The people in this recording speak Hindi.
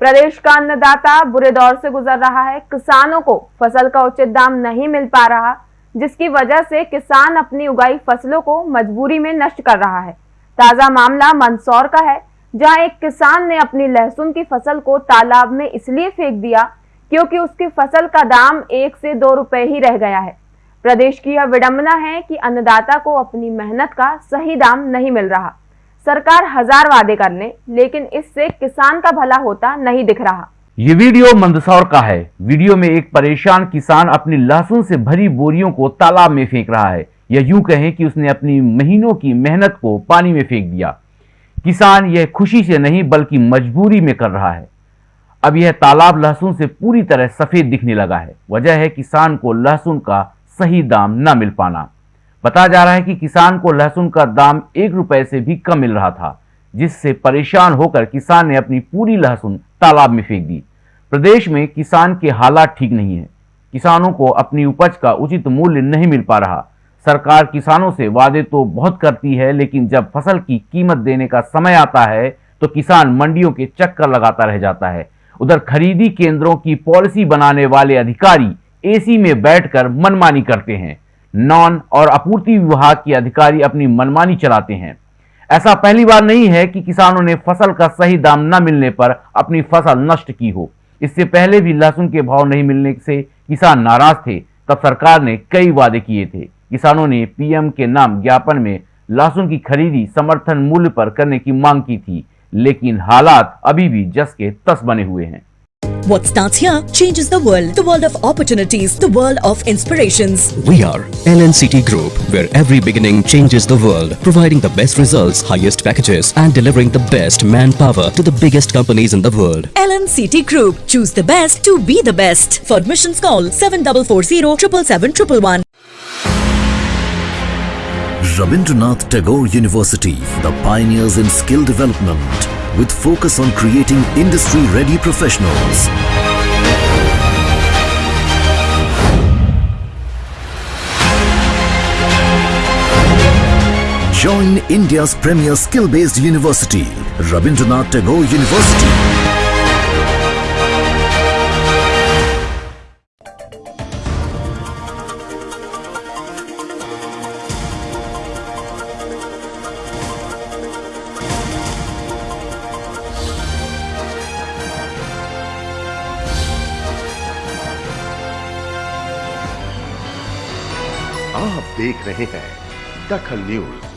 प्रदेश का अन्नदाता बुरे दौर से गुजर रहा है। किसानों को फ़सल का उचित दाम नहीं मिल पा रहा, जिसकी वजह से किसान अपनी उगाई फ़सलों को मजबूरी में नष्ट कर रहा है। ताज़ा मामला मंदसौर का है, जहाँ एक किसान ने अपनी लहसुन की फ़सल को तालाब में इसलिए फेंक दिया क्योंकि उसकी फ़सल का दाम एक से दो रुपए ही रह गया है। प्रदेश की यह विडंबना है कि अन्नदाता को अपनी मेहनत का सही दाम नहीं मिल रहा। सरकार हज़ार वादे करने, लेकिन इससे किसान का भला होता नहीं दिख रहा। ये वीडियो मंदसौर का है। वीडियो में एक परेशान किसान अपनी लहसुन से भरी बोरियों को तालाब में फेंक रहा है। या यूँ कहें कि उसने अपनी महीनों की मेहनत को पानी में फेंक दिया। किसान यह खुशी से नहीं, बल्कि मजबूरी में कर रहा है। अब यह तालाब लहसुन से पूरी तरह सफ़ेद दिखने लगा है। वजह है किसान को लहसुन का सही दाम न मिल पाना। बताया जा रहा है कि किसान को लहसुन का दाम एक रुपए से भी कम मिल रहा था, जिससे परेशान होकर किसान ने अपनी पूरी लहसुन तालाब में फेंक दी। प्रदेश में किसान के हालात ठीक नहीं है। किसानों को अपनी उपज का उचित मूल्य नहीं मिल पा रहा। सरकार किसानों से वादे तो बहुत करती है, लेकिन जब फ़सल की कीमत देने का समय आता है तो किसान मंडियों के चक्कर लगाता रह जाता है। उधर खरीदी केंद्रों की पॉलिसी बनाने वाले अधिकारी एसी में बैठकर मनमानी करते हैं। नॉन और आपूर्ति विभाग के अधिकारी अपनी मनमानी चलाते हैं। ऐसा पहली बार नहीं है कि किसानों ने फ़सल का सही दाम न मिलने पर अपनी फ़सल नष्ट की हो। इससे पहले भी लहसुन के भाव नहीं मिलने से किसान नाराज़ थे। तब सरकार ने कई वादे किए थे। किसानों ने पीएम के नाम ज्ञापन में लहसुन की खरीदी समर्थन मूल्य पर करने की मांग की थी, लेकिन हालात अभी भी जस के तस बने हुए हैं। What starts here changes the world. The world of opportunities. The world of inspirations. We are LNCT Group, where every beginning changes the world, providing the best results, highest packages, and delivering the best manpower to the biggest companies in the world. LNCT Group. Choose the best to be the best. For admissions call 7440 777 Rabindranath Tagore University, the pioneers in skill development with focus on creating industry-ready professionals. Join India's premier skill-based university, Rabindranath Tagore University. आप देख रहे हैं दखल न्यूज़।